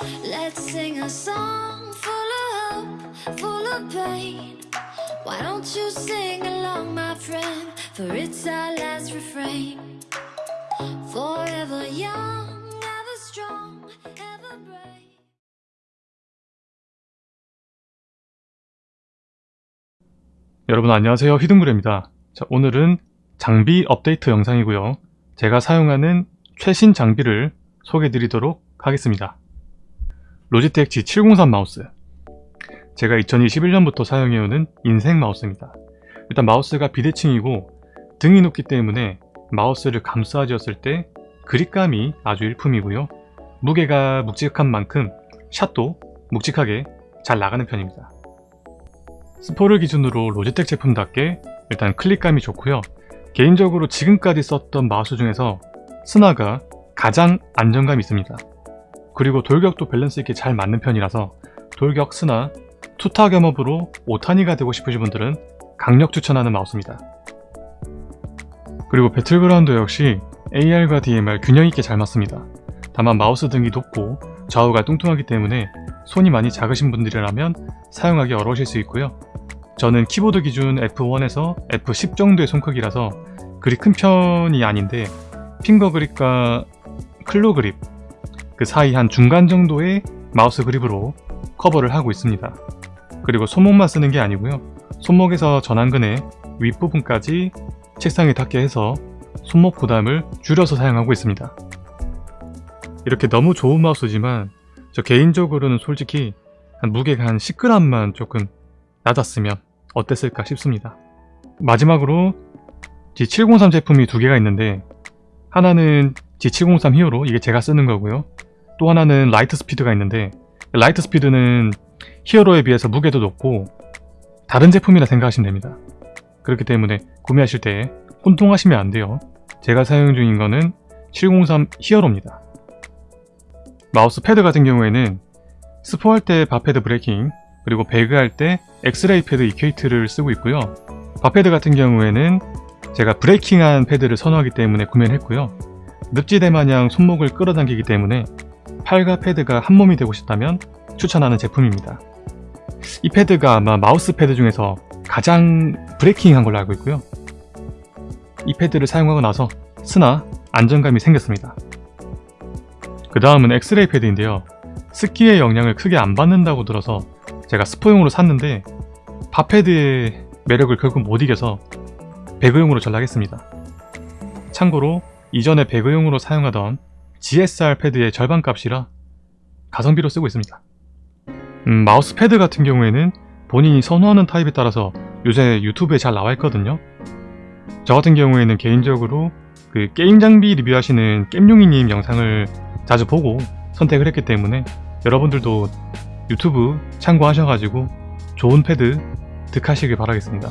Let's sing a song full of hope, full of pain. Why don't you sing along, my friend? For it's our last refrain. Forever young, ever strong, ever brave. 여러분 안녕하세요 휘둥그레입니다 자, 오늘은 장비 업데이트 영상이고요 제가 사용하는 최신 장비를 소개해 드리도록 하겠습니다 로지텍 G703 마우스. 제가 2021년부터 사용해오는 인생 마우스입니다. 일단 마우스가 비대칭이고 등이 높기 때문에 마우스를 감싸쥐었을 때 그립감이 아주 일품이고요. 무게가 묵직한 만큼 샷도 묵직하게 잘 나가는 편입니다. 스포를 기준으로 로지텍 제품답게 일단 클릭감이 좋고요. 개인적으로 지금까지 썼던 마우스 중에서 스나가 가장 안정감이 있습니다 그리고 돌격도 밸런스 있게 잘 맞는 편이라서 돌격 스나 투타 겸업으로 오타니가 되고 싶으신 분들은 강력 추천하는 마우스입니다. 그리고 배틀그라운드 역시 AR과 DMR 균형 있게 잘 맞습니다. 다만 마우스 등이 높고 좌우가 뚱뚱하기 때문에 손이 많이 작으신 분들이라면 사용하기 어려우실 수 있고요. 저는 키보드 기준 F1에서 F10 정도의 손크기라서 그리 큰 편이 아닌데 finger grip과 claw grip 그 사이 한 중간 정도의 마우스 그립으로 커버를 하고 있습니다 그리고 손목만 쓰는 게 아니고요 손목에서 전완근의 윗부분까지 책상에 닿게 해서 손목 부담을 줄여서 사용하고 있습니다 이렇게 너무 좋은 마우스지만 저 개인적으로는 솔직히 한 무게가 한 10g만 조금 낮았으면 어땠을까 싶습니다. 마지막으로 G703 제품이 두 개가 있는데 하나는 G703 HERO 이게 제가 쓰는 거고요. 또 하나는 LIGHTSPEED가 있는데 LIGHTSPEED는 HERO에 비해서 무게도 높고 다른 제품이라 생각하시면 됩니다. 그렇기 때문에 구매하실 때 혼동하시면 안 돼요. 제가 사용 중인 거는 703 HERO입니다. 마우스 패드 같은 경우에는 스포할 때 바패드 브레이킹 그리고 배그할 때 Xraypad Equate를 쓰고 있고요 바패드 같은 경우에는 제가 braking한 패드를 선호하기 때문에 구매를 했고요 늪지대 마냥 손목을 끌어당기기 때문에 팔과 패드가 한 몸이 되고 싶다면 추천하는 제품입니다. 이 패드가 아마 마우스 패드 중에서 가장 브레이킹한 걸로 알고 있고요. 이 패드를 사용하고 나서 스나 안정감이 생겼습니다. 그 다음은 엑스레이 패드인데요. 습기의 영향을 크게 안 받는다고 들어서 제가 스포용으로 샀는데 팝패드의 매력을 결국 못 이겨서 배그용으로 전락했습니다. 참고로 이전에 배그용으로 사용하던 GSR 패드의 절반 값이라 가성비로 쓰고 있습니다. 음, 마우스 패드 같은 경우에는 본인이 선호하는 타입에 따라서 요새 유튜브에 잘 나와 있거든요. 저 같은 경우에는 개인적으로 그 게임 장비 리뷰하시는 겜용이님 영상을 자주 보고 선택을 했기 때문에 여러분들도 유튜브 참고하셔가지고 좋은 패드 득하시길 바라겠습니다.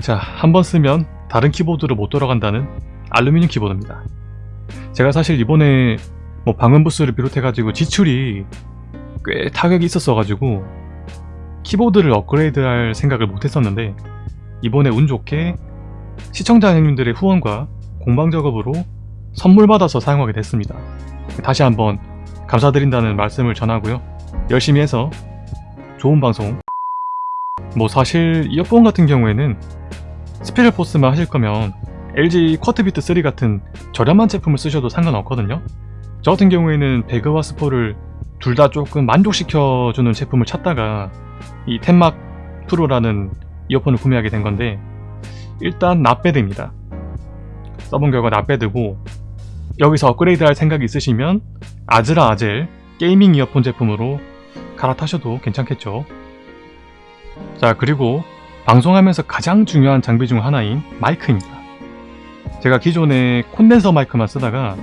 자, 한 번 쓰면 다른 키보드로 못 돌아간다는 알루미늄 키보드입니다. 제가 사실 이번에 뭐 방음 부스를 비롯해 가지고 지출이 꽤 타격이 있었어 가지고 키보드를 업그레이드 할 생각을 못 했었는데 이번에 운 좋게 시청자 형님들의 후원과 공방 작업으로 선물 받아서 사용하게 됐습니다. 다시 한번 감사드린다는 말씀을 전하고요. 열심히 해서 좋은 방송 뭐 사실 이어폰 같은 경우에는 스페셜 포스만 하실 거면 LG QuadBeat 3 같은 저렴한 제품을 쓰셔도 상관없거든요. 저 같은 경우에는 배그와 스포를 둘 다 조금 만족시켜주는 제품을 찾다가 이 Tenmak Pro라는 이어폰을 구매하게 된 건데 일단 not bad입니다. 써본 결과 not bad고 여기서 업그레이드 할 생각이 있으시면 AZLA Azel 게이밍 이어폰 제품으로 갈아타셔도 괜찮겠죠. 자 그리고 방송하면서 가장 중요한 장비 중 하나인 마이크입니다 제가 기존에 콘덴서 마이크만 쓰다가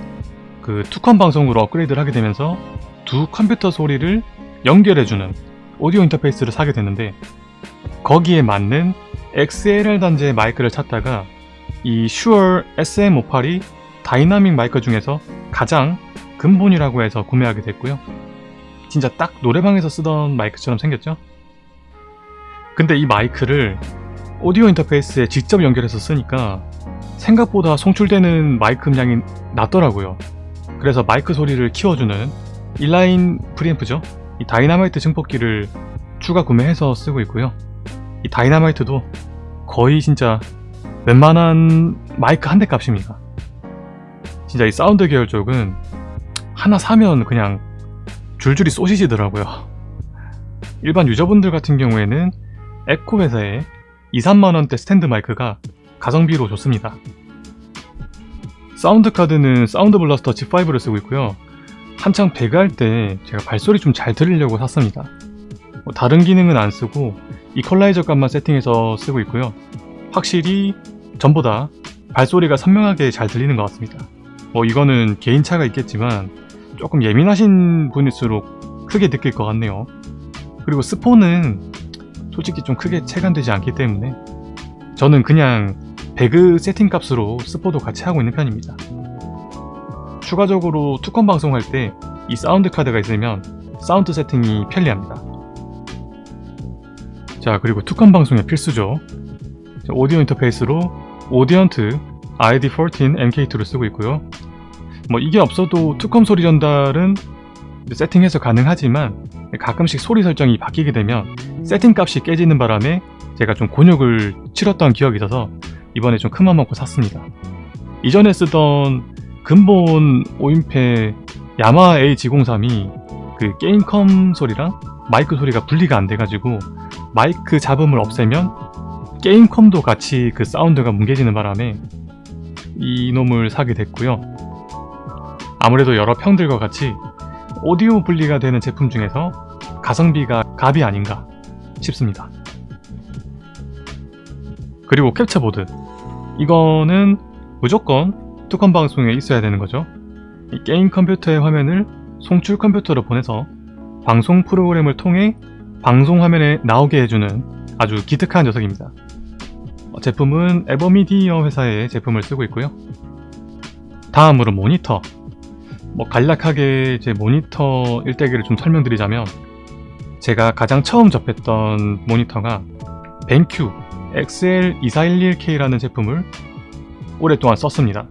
그 투컴 방송으로 업그레이드를 하게 되면서 두 컴퓨터 소리를 연결해주는 오디오 인터페이스를 사게 됐는데 거기에 맞는 XLR 단자의 마이크를 찾다가 이 Shure SM58이 다이나믹 마이크 중에서 가장 근본이라고 해서 구매하게 됐고요 진짜 딱 노래방에서 쓰던 마이크처럼 생겼죠? 근데 이 마이크를 오디오 인터페이스에 직접 연결해서 쓰니까 생각보다 송출되는 마이크 음량이 낮더라고요 그래서 마이크 소리를 키워주는 inline 프리앰프죠. 이 다이나마이트 증폭기를 추가 구매해서 쓰고 있고요. 이 다이나마이트도 거의 진짜 웬만한 마이크 한 대 값입니다. 진짜 이 사운드 계열 쪽은 하나 사면 그냥 줄줄이 쏘시지더라고요. 일반 유저분들 같은 경우에는 앱코 회사의 2, 3만원대 스탠드 마이크가 가성비로 좋습니다. 사운드 카드는 Sound Blaster G5를 쓰고 있고요. 한창 배그할 때 제가 발소리 좀 잘 들으려고 샀습니다. 뭐 다른 기능은 안 쓰고 이퀄라이저 값만 세팅해서 쓰고 있고요. 확실히 전보다 발소리가 선명하게 잘 들리는 것 같습니다. 뭐 이거는 개인차가 있겠지만 조금 예민하신 분일수록 크게 느낄 것 같네요. 그리고 스포는 솔직히 좀 크게 체감되지 않기 때문에 저는 그냥 배그 세팅 값으로 스포도 같이 하고 있는 편입니다. 추가적으로 투컴 방송할 때 이 사운드 카드가 있으면 사운드 세팅이 편리합니다. 자 그리고 투컴 방송의 필수죠. 오디오 인터페이스로 Audient iD14 MK2를 쓰고 있고요. 뭐 이게 없어도 투컴 소리 전달은 세팅해서 가능하지만 가끔씩 소리 설정이 바뀌게 되면 세팅 값이 깨지는 바람에 제가 좀 곤욕을 치렀던 기억이 있어서 이번에 좀 큰맘 먹고 샀습니다. 이전에 쓰던 근본 오인페 야마하 AG03이 그 게임컴 소리랑 마이크 소리가 분리가 안 돼가지고 마이크 잡음을 없애면 게임 컴도 같이 그 사운드가 뭉개지는 바람에 이놈을 사게 됐고요. 아무래도 여러 평들과 같이 오디오 분리가 되는 제품 중에서 가성비가 갑이 아닌가 싶습니다. 그리고 캡처보드 이거는 무조건 투컴 방송에 있어야 되는 거죠. 게임 컴퓨터의 화면을 송출 컴퓨터로 보내서 방송 프로그램을 통해 방송 화면에 나오게 해주는 아주 기특한 녀석입니다. 제품은 에버미디어 회사의 제품을 쓰고 있고요. 다음으로 모니터 뭐 간략하게 제 모니터 일대기를 좀 설명드리자면 제가 가장 처음 접했던 모니터가 벤큐 XL2411K라는 제품을 오랫동안 썼습니다.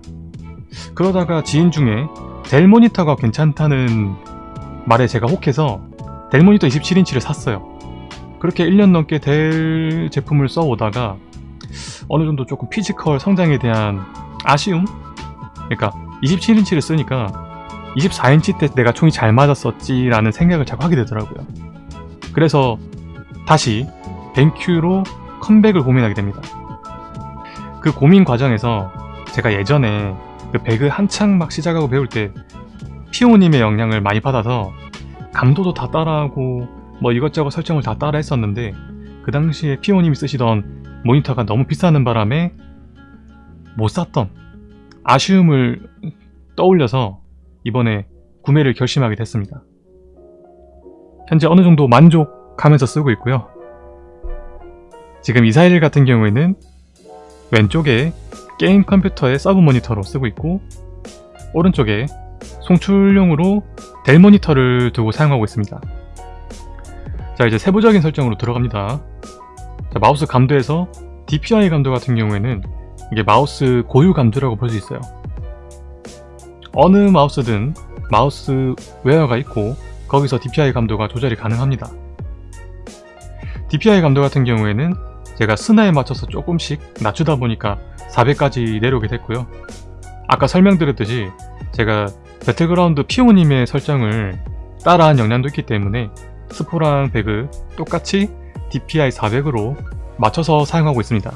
그러다가 지인 중에 델 모니터가 괜찮다는 말에 제가 혹해서 델 모니터 27인치를 샀어요. 그렇게 1년 넘게 델 제품을 써오다가 어느 정도 조금 피지컬 성장에 대한 아쉬움? 그러니까 27인치를 쓰니까 24인치 때 내가 총이 잘 맞았었지 라는 생각을 자꾸 하게 되더라고요. 그래서 다시 벤큐로 컴백을 고민하게 됩니다. 그 고민 과정에서 제가 예전에 그 배그 한창 막 시작하고 배울 때 피오님의 영향을 많이 받아서 감도도 다 따라하고 뭐 이것저것 설정을 다 따라 했었는데 그 당시에 피오님이 쓰시던 모니터가 너무 비싸는 바람에 못 샀던 아쉬움을 떠올려서 이번에 구매를 결심하게 됐습니다. 현재 어느 정도 만족하면서 쓰고 있고요. 지금 이사일 같은 경우에는 왼쪽에 게임 컴퓨터의 서브 모니터로 쓰고 있고 오른쪽에 송출용으로 델 모니터를 두고 사용하고 있습니다. 자 이제 세부적인 설정으로 들어갑니다. 자, 마우스 감도에서 DPI 감도 같은 경우에는 이게 마우스 고유 감도라고 볼 수 있어요. 어느 마우스든 마우스 웨어가 있고 거기서 DPI 감도가 조절이 가능합니다. DPI 감도 같은 경우에는 제가 스나에 맞춰서 조금씩 낮추다 보니까 400까지 내려오게 됐고요. 아까 설명드렸듯이 제가 배틀그라운드 피오님의 설정을 따라한 영향도 있기 때문에 스포랑 배그 똑같이 DPI 400으로 맞춰서 사용하고 있습니다.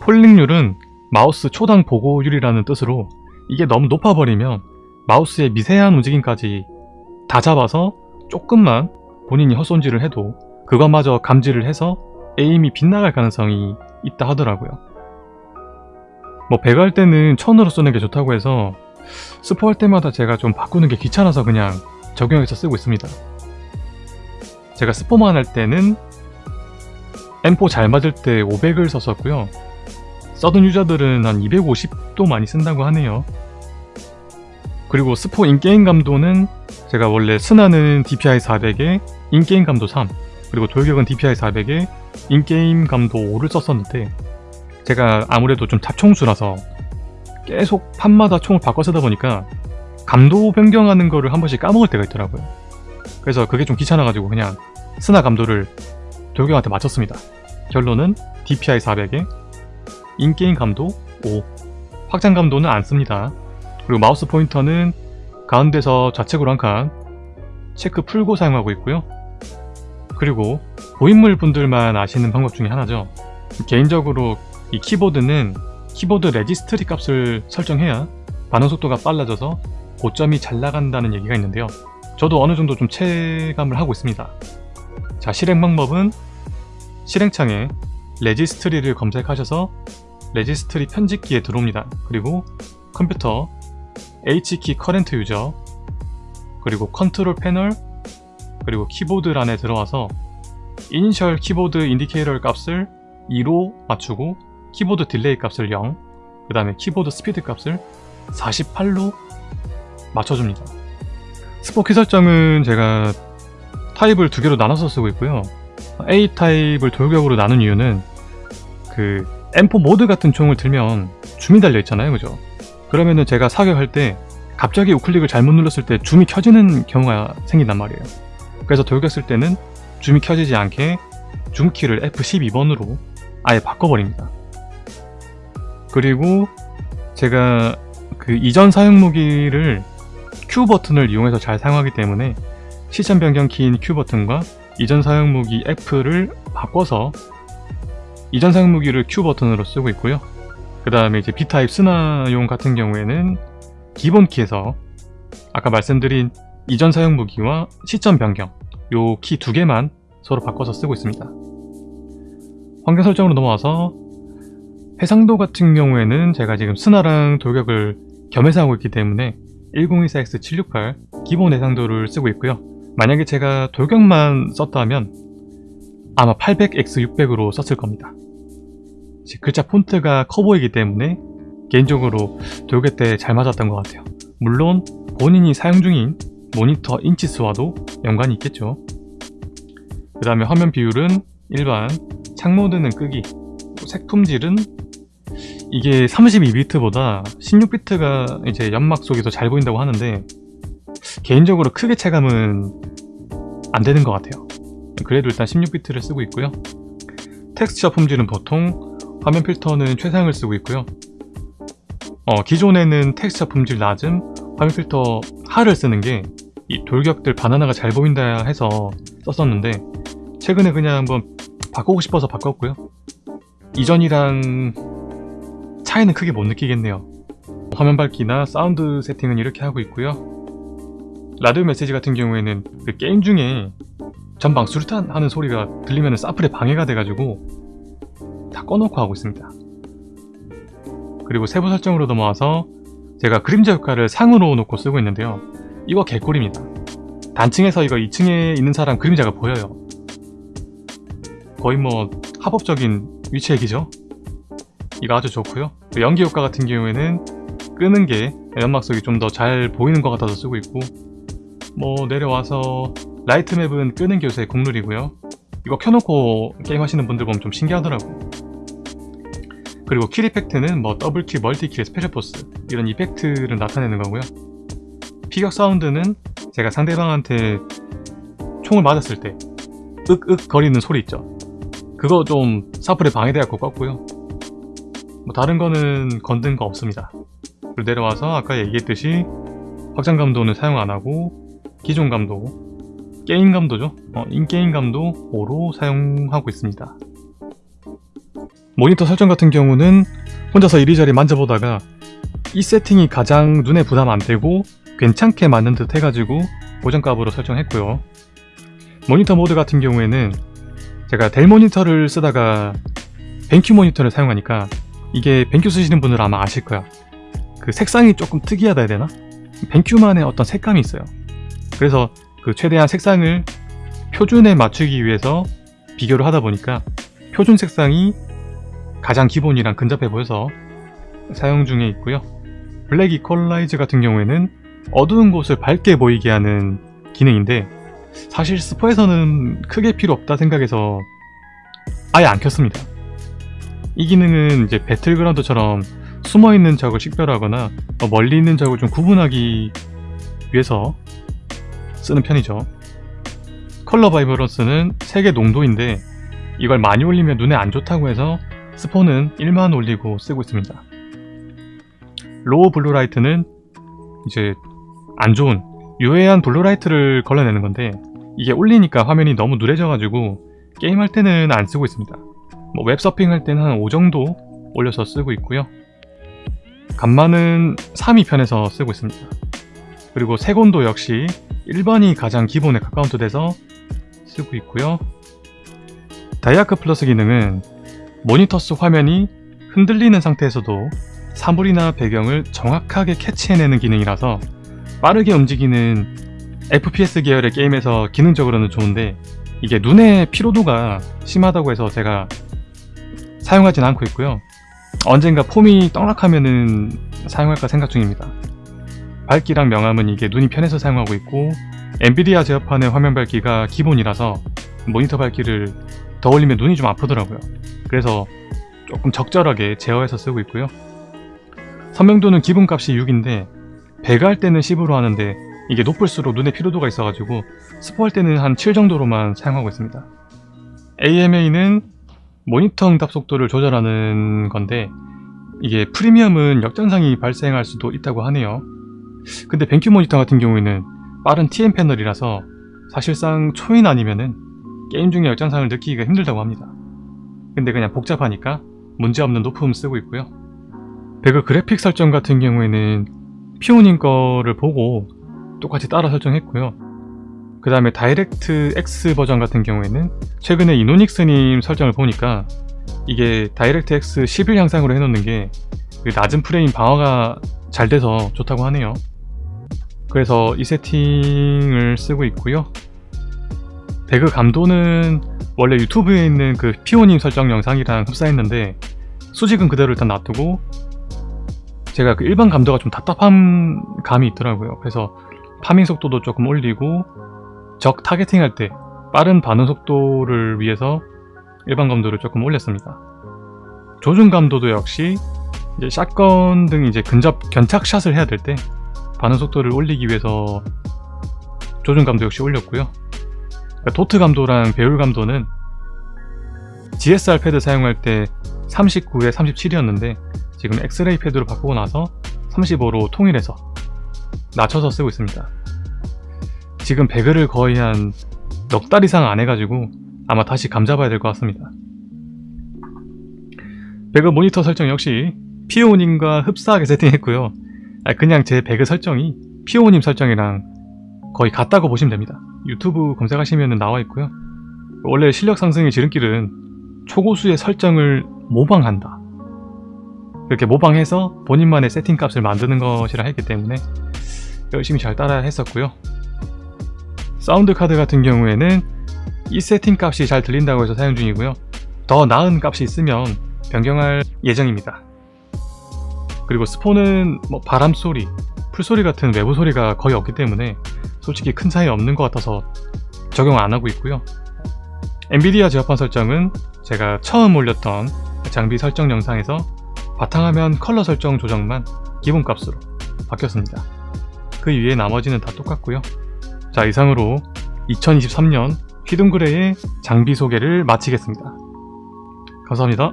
폴링률은 마우스 초당 보고율이라는 뜻으로 이게 너무 높아버리면 마우스의 미세한 움직임까지 다 잡아서 조금만 본인이 헛손질을 해도 그것마저 감지를 해서 에임이 빗나갈 가능성이 있다 하더라고요. 뭐할 때는 천으로 쓰는 게 좋다고 해서 스포 할 때마다 제가 좀 바꾸는 게 귀찮아서 그냥 적용해서 쓰고 있습니다. 제가 스포만 할 때는 M4 잘 맞을 때 500을 썼었고요. 서든 유저들은 한 250도 많이 쓴다고 하네요. 그리고 스포 in-game 감도는 제가 원래 스나는 DPI 400에 in-game 감도 3 그리고 돌격은 DPI 400에 in-game 감도 5를 썼었는데 제가 아무래도 좀 잡총수라서 계속 판마다 총을 바꿔 쓰다 보니까 감도 변경하는 거를 한 번씩 까먹을 때가 있더라고요. 그래서 그게 좀 귀찮아가지고 그냥 스나 감도를 돌격한테 맞췄습니다. 결론은 DPI 400에 in-game 감도 5 확장 감도는 안 씁니다. 그리고 마우스 포인터는 가운데서 좌측으로 한 칸 체크 풀고 사용하고 있고요. 그리고 고인물 분들만 아시는 방법 중에 하나죠. 개인적으로 이 키보드는 키보드 레지스트리 값을 설정해야 반응 속도가 빨라져서 고점이 잘 나간다는 얘기가 있는데요. 저도 어느 정도 좀 체감을 하고 있습니다. 자, 실행 방법은 실행창에 레지스트리를 검색하셔서 레지스트리 편집기에 들어옵니다. 그리고 컴퓨터 HKEY current user 그리고 Control Panel 그리고 Keyboard란에 들어와서 Initial Keyboard Indicator 값을 2로 맞추고 Keyboard Delay 값을 0, 그 다음에 Keyboard Speed 값을 48로 맞춰줍니다. 스포 키 설정은 제가 타입을 두 개로 나눠서 쓰고 있고요. A 타입을 돌격으로 나눈 이유는 그 M4 모드 같은 총을 들면 줌이 달려 있잖아요, 그죠? 그러면은 제가 사격할 때 갑자기 우클릭을 잘못 눌렀을 때 줌이 켜지는 경우가 생긴단 말이에요. 그래서 돌격 쓸 때는 줌이 켜지지 않게 줌키를 F12번으로 아예 바꿔버립니다. 그리고 제가 그 이전 사용 무기를 Q 버튼을 이용해서 잘 사용하기 때문에 시점 변경 키인 Q 버튼과 이전 사용 무기 F를 바꿔서 이전 사용 무기를 Q 버튼으로 쓰고 있고요. 그 다음에 이제 B타입 스나용 같은 경우에는 기본 키에서 아까 말씀드린 이전 사용 무기와 시점 변경 요 키 두 개만 서로 바꿔서 쓰고 있습니다. 환경 설정으로 넘어와서 해상도 같은 경우에는 제가 지금 스나랑 돌격을 겸해서 하고 있기 때문에 1024X768 기본 해상도를 쓰고 있고요. 만약에 제가 돌격만 썼다면 아마 800X600으로 썼을 겁니다. 글자 폰트가 커 보이기 때문에 개인적으로 돌격 때 잘 맞았던 것 같아요. 물론 본인이 사용 중인 모니터 인치 수와도 연관이 있겠죠. 그 다음에 화면 비율은 일반, 창모드는 끄기, 색 품질은 이게 32비트보다 16비트가 이제 연막 속에서 잘 보인다고 하는데 개인적으로 크게 체감은 안 되는 것 같아요. 그래도 일단 16비트를 쓰고 있고요. 텍스처 품질은 보통 화면 필터는 최상을 쓰고 있고요. 어, 기존에는 텍스처 품질 낮은 화면 필터 하를 쓰는 게 이 돌격들 바나나가 잘 보인다 해서 썼었는데 최근에 그냥 한번 바꾸고 싶어서 바꿨고요. 이전이랑 차이는 크게 못 느끼겠네요. 화면 밝기나 사운드 세팅은 이렇게 하고 있고요. 라디오 메시지 같은 경우에는 그 게임 중에 전방 수류탄 하는 소리가 들리면 사플에 방해가 돼가지고 다 꺼놓고 하고 있습니다. 그리고 세부 설정으로 넘어와서 제가 그림자 효과를 상으로 놓고 쓰고 있는데요. 이거 개꿀입니다. 단층에서 이거 2층에 있는 사람 그림자가 보여요. 거의 뭐 합법적인 위치 얘기죠. 이거 아주 좋고요. 연기 효과 같은 경우에는 끄는 게 연막 속이 좀 더 잘 보이는 것 같아서 쓰고 있고 뭐 내려와서 light map은 끄는 게 요새 국룰이고요. 이거 켜놓고 게임 하시는 분들 보면 좀 신기하더라고. 그리고 kill effect는 뭐 double kill, multi kill, 스페셜포스 이런 effect를 나타내는 거고요. 피격 사운드는 제가 상대방한테 총을 맞았을 때 윽윽 거리는 소리 있죠. 그거 좀 사플에 방해돼갖고 껐고요. 뭐 다른 거는 건든 거 없습니다. 그리고 내려와서 아까 얘기했듯이 확장 감도는 사용 안 하고 기존 감도, 게임 감도죠. 어, in-game 감도 5로 사용하고 있습니다. 모니터 설정 같은 경우는 혼자서 이리저리 만져보다가 이 세팅이 가장 눈에 부담 안 되고 괜찮게 맞는 듯 해가지고 고정값으로 설정했고요. 모니터 모드 같은 경우에는 제가 델 모니터를 쓰다가 벤큐 모니터를 사용하니까 이게 벤큐 쓰시는 분들 아마 아실 거야. 그 색상이 조금 특이하다 해야 되나? 벤큐만의 어떤 색감이 있어요. 그래서 그 최대한 색상을 표준에 맞추기 위해서 비교를 하다 보니까 표준 색상이 가장 기본이랑 근접해 보여서 사용 중에 있고요. black equalize 같은 경우에는 어두운 곳을 밝게 보이게 하는 기능인데 사실 스포에서는 크게 필요 없다 생각해서 아예 안 켰습니다. 이 기능은 이제 배틀그라운드처럼 숨어있는 적을 식별하거나 멀리 있는 적을 좀 구분하기 위해서 쓰는 편이죠. color vibrance는 색의 농도인데 이걸 많이 올리면 눈에 안 좋다고 해서 스포는 1만 올리고 쓰고 있습니다. low blue light는 이제 안 좋은 유해한 blue light를 걸러내는 건데 이게 올리니까 화면이 너무 누래져가지고 게임할 때는 안 쓰고 있습니다. 뭐 웹서핑 할 때는 한 5 정도 올려서 쓰고 있고요. 감마는 3위 편에서 쓰고 있습니다. 그리고 색온도 역시 1번이 가장 기본에 가까운트 돼서 쓰고 있고요. 다이아크 플러스 기능은 모니터 속 화면이 흔들리는 상태에서도 사물이나 배경을 정확하게 캐치해내는 기능이라서 빠르게 움직이는 FPS 계열의 게임에서 기능적으로는 좋은데 이게 눈의 피로도가 심하다고 해서 제가 사용하진 않고 있고요. 언젠가 폼이 떡락하면은 사용할까 생각 중입니다. 밝기랑 명암은 이게 눈이 편해서 사용하고 있고 엔비디아 제어판의 화면 밝기가 기본이라서 모니터 밝기를 더 올리면 눈이 좀 아프더라고요. 그래서 조금 적절하게 제어해서 쓰고 있고요. 선명도는 기본값이 6인데 배가 할 때는 10으로 하는데 이게 높을수록 눈의 피로도가 있어가지고 스포할 때는 한 7 정도로만 사용하고 있습니다. AMA는 모니터 응답 속도를 조절하는 건데 이게 프리미엄은 역전상이 발생할 수도 있다고 하네요. 근데 뱅큐 모니터 같은 경우에는 빠른 TN 패널이라서 사실상 초인 아니면은 게임 중에 역전상을 느끼기가 힘들다고 합니다. 근데 그냥 복잡하니까 문제없는 높음 쓰고 있고요. 배그 그래픽 설정 같은 경우에는 피오님 거를 보고 똑같이 따라 설정했고요. 그 다음에 DirectX 버전 같은 경우에는 최근에 이노닉스님 설정을 보니까 이게 DirectX 11 향상으로 해놓는 게 그 낮은 프레임 방어가 잘 돼서 좋다고 하네요. 그래서 이 세팅을 쓰고 있고요. 배그 감도는 원래 유튜브에 있는 그 피오님 설정 영상이랑 흡사했는데 수직은 그대로 일단 놔두고 제가 그 일반 감도가 좀 답답한 감이 있더라고요. 그래서 farming 속도도 조금 올리고 적 targeting 할 때 빠른 반응 속도를 위해서 일반 감도를 조금 올렸습니다. 조준 감도도 역시 이제 shotgun 등 이제 근접 견착 shot을 해야 될 때 반응 속도를 올리기 위해서 조준 감도 역시 올렸고요. 그러니까 도트 감도랑 배율 감도는 GSR 패드 사용할 때 39에 37이었는데 지금 엑스레이 패드로 바꾸고 나서 35로 통일해서 낮춰서 쓰고 있습니다. 지금 배그를 거의 한 넉 달 이상 안 해가지고 아마 다시 감잡아야 될 것 같습니다. 배그 모니터 설정 역시 피오님과 흡사하게 세팅했고요. 아, 그냥 제 배그 설정이 피오님 설정이랑 거의 같다고 보시면 됩니다. 유튜브 검색하시면 나와 있고요. 원래 실력 상승의 지름길은 초고수의 설정을 모방한다. 그렇게 모방해서 본인만의 세팅 값을 만드는 것이라 했기 때문에 열심히 잘 따라 했었고요. 사운드 카드 같은 경우에는 이 세팅 값이 잘 들린다고 해서 사용 중이고요. 더 나은 값이 있으면 변경할 예정입니다. 그리고 스폰은 뭐 바람 소리, 풀소리 같은 외부 소리가 거의 없기 때문에 솔직히 큰 차이 없는 것 같아서 적용 안 하고 있고요. 엔비디아 제어판 설정은 제가 처음 올렸던 장비 설정 영상에서 바탕화면 컬러 설정 조정만 기본값으로 바뀌었습니다. 그 위에 나머지는 다 똑같고요. 자 이상으로 2023년 휘둥그레의 장비 소개를 마치겠습니다. 감사합니다.